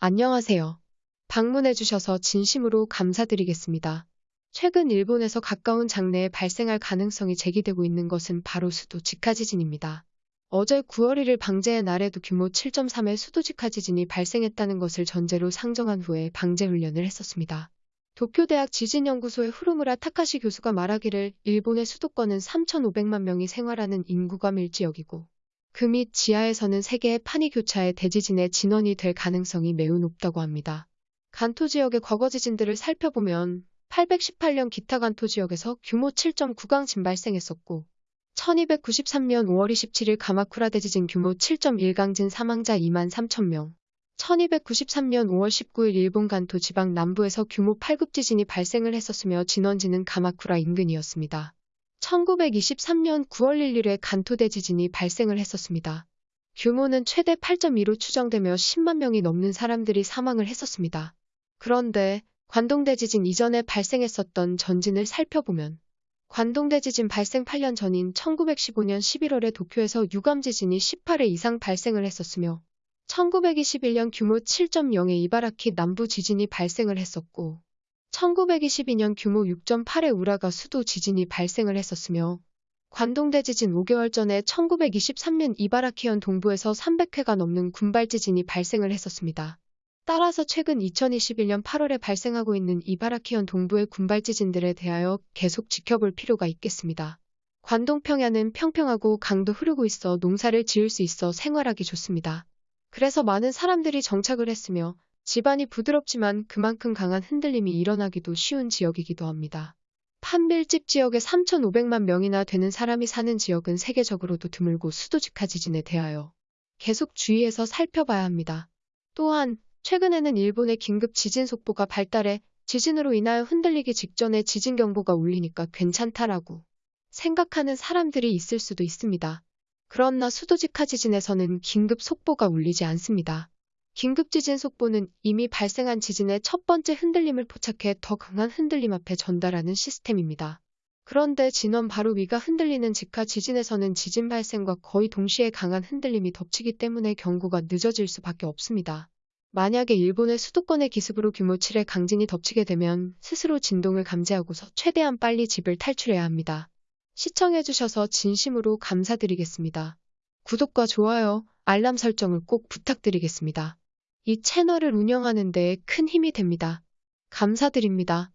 안녕하세요. 방문해주셔서 진심으로 감사드리겠습니다. 최근 일본에서 가까운 장래에 발생할 가능성이 제기되고 있는 것은 바로 수도 직하 지진입니다. 어제 9월 1일 방제의 날에도 규모 7.3의 수도 직하 지진이 발생했다는 것을 전제로 상정한 후에 방제 훈련을 했었습니다. 도쿄대학 지진연구소의 후루무라 타카시 교수가 말하기를 일본의 수도권은 3,500만 명이 생활하는 인구가 밀지역이고 그밑 지하에서는 세계의 판이 교차해 대지진의 진원이 될 가능성이 매우 높다고 합니다. 간토 지역의 과거 지진들을 살펴보면 818년 기타 간토 지역에서 규모 7.9강진 발생했었고 1293년 5월 27일 가마쿠라 대지진 규모 7.1강진 사망자 2만 3천 명 1293년 5월 19일 일본 간토 지방 남부에서 규모 8급 지진이 발생을 했었으며 진원지는 가마쿠라 인근이었습니다. 1923년 9월 1일에 간토 대 지진이 발생을 했었습니다. 규모는 최대 8.2로 추정되며 10만 명이 넘는 사람들이 사망을 했었습니다. 그런데 관동대 지진 이전에 발생했었던 전진을 살펴보면 관동대 지진 발생 8년 전인 1915년 11월에 도쿄에서 유감 지진이 18회 이상 발생을 했었으며 1921년 규모 7.0의 이바라키 남부 지진이 발생을 했었고 1922년 규모 6.8의 우라가 수도 지진이 발생을 했었으며 관동대 지진 5개월 전에 1923년 이바라키현 동부에서 300회가 넘는 군발 지진이 발생을 했었습니다. 따라서 최근 2021년 8월에 발생하고 있는 이바라키현 동부의 군발 지진들에 대하여 계속 지켜볼 필요가 있겠습니다. 관동 평야는 평평하고 강도 흐르고 있어 농사를 지을 수 있어 생활하기 좋습니다. 그래서 많은 사람들이 정착을 했으며 집안이 부드럽지만 그만큼 강한 흔들림이 일어나기도 쉬운 지역이기도 합니다. 판밀집 지역에 3,500만 명이나 되는 사람이 사는 지역은 세계적으로도 드물고 수도직하 지진에 대하여 계속 주의해서 살펴봐야 합니다. 또한 최근에는 일본의 긴급 지진 속보가 발달해 지진으로 인하여 흔들리기 직전에 지진 경보가 울리니까 괜찮다라고 생각하는 사람들이 있을 수도 있습니다. 그러나 수도직하 지진에서는 긴급 속보가 울리지 않습니다. 긴급 지진 속보는 이미 발생한 지진의 첫 번째 흔들림을 포착해 더 강한 흔들림 앞에 전달하는 시스템입니다. 그런데 진원 바로 위가 흔들리는 직하 지진에서는 지진 발생과 거의 동시에 강한 흔들림이 덮치기 때문에 경고가 늦어질 수밖에 없습니다. 만약에 일본의 수도권의 기습으로 규모 7의 강진이 덮치게 되면 스스로 진동을 감지하고서 최대한 빨리 집을 탈출해야 합니다. 시청해주셔서 진심으로 감사드리겠습니다. 구독과 좋아요, 알람 설정을 꼭 부탁드리겠습니다. 이 채널을 운영하는 데 큰 힘이 됩니다. 감사드립니다.